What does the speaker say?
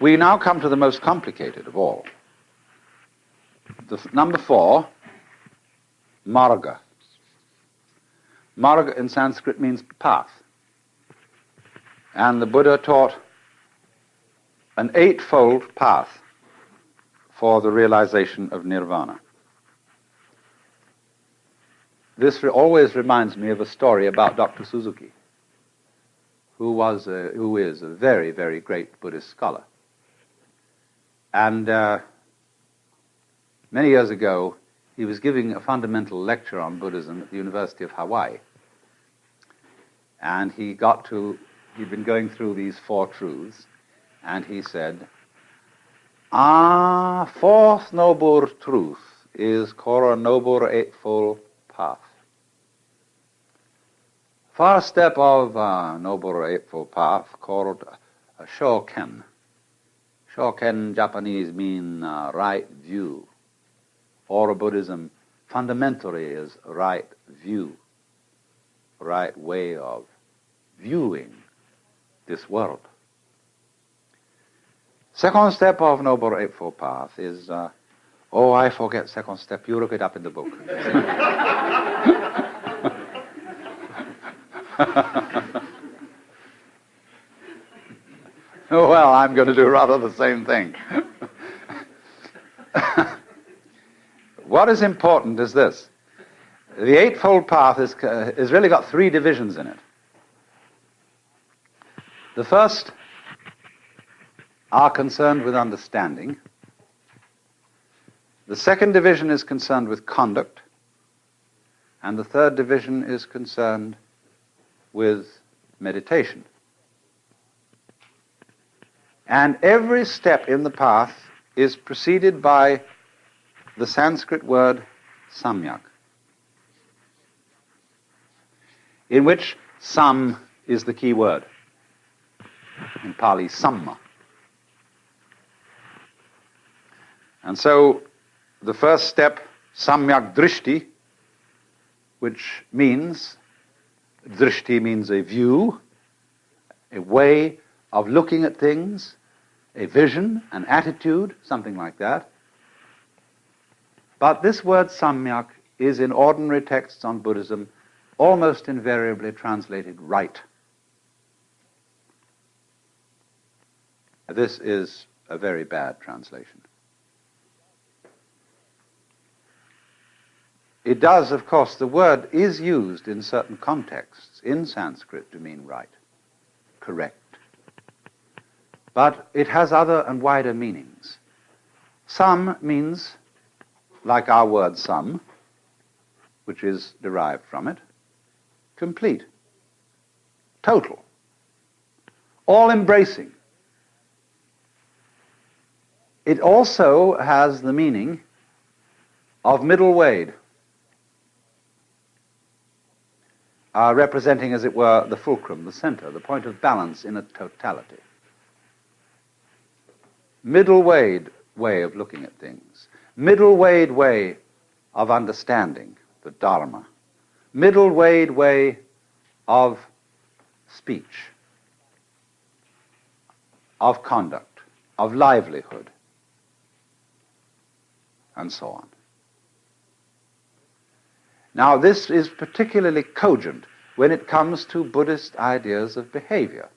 We now come to the most complicated of all. The number four, marga. Marga in Sanskrit means path. And the Buddha taught an eightfold path for the realization of nirvana. This re- always reminds me of a story about Dr. Suzuki, who, was a, who is a very, very great Buddhist scholar. And uh, many years ago, he was giving a fundamental lecture on Buddhism at the University of Hawaii. And he got to, he'd been going through these four truths, and he said, Ah, fourth noble truth is Kora noble eightfold path. First step of uh, noble eightfold path called Shoken. Shoken Japanese mean uh, right view. Or Buddhism fundamentally is right view, right way of viewing this world. Second step of Noble Eightfold Path is, uh, oh, I forget second step. You look it up in the book. I'm going to do rather the same thing. what is important is this. The Eightfold Path is, uh, is really got three divisions in it. The first are concerned with understanding. The second division is concerned with conduct. And the third division is concerned with meditation. And every step in the path is preceded by the Sanskrit word samyak, in which sam is the key word. In Pali, samma. And so the first step, samyak drishti, which means, drishti means a view, a way of looking at things, a vision, an attitude, something like that. But this word samyak is in ordinary texts on Buddhism almost invariably translated right. This is a very bad translation. It does, of course, the word is used in certain contexts in Sanskrit to mean right, correct. But it has other and wider meanings. Sam means, like our word some, which is derived from it, complete, total, all embracing. It also has the meaning of middle weighed, uh, representing, as it were, the fulcrum, the center, the point of balance in a totality. Middle weighed way of looking at things, middle weighed way of understanding the Dharma, middle weighed way of speech, of conduct, of livelihood, and so on. Now, this is particularly cogent when it comes to Buddhist ideas of behavior.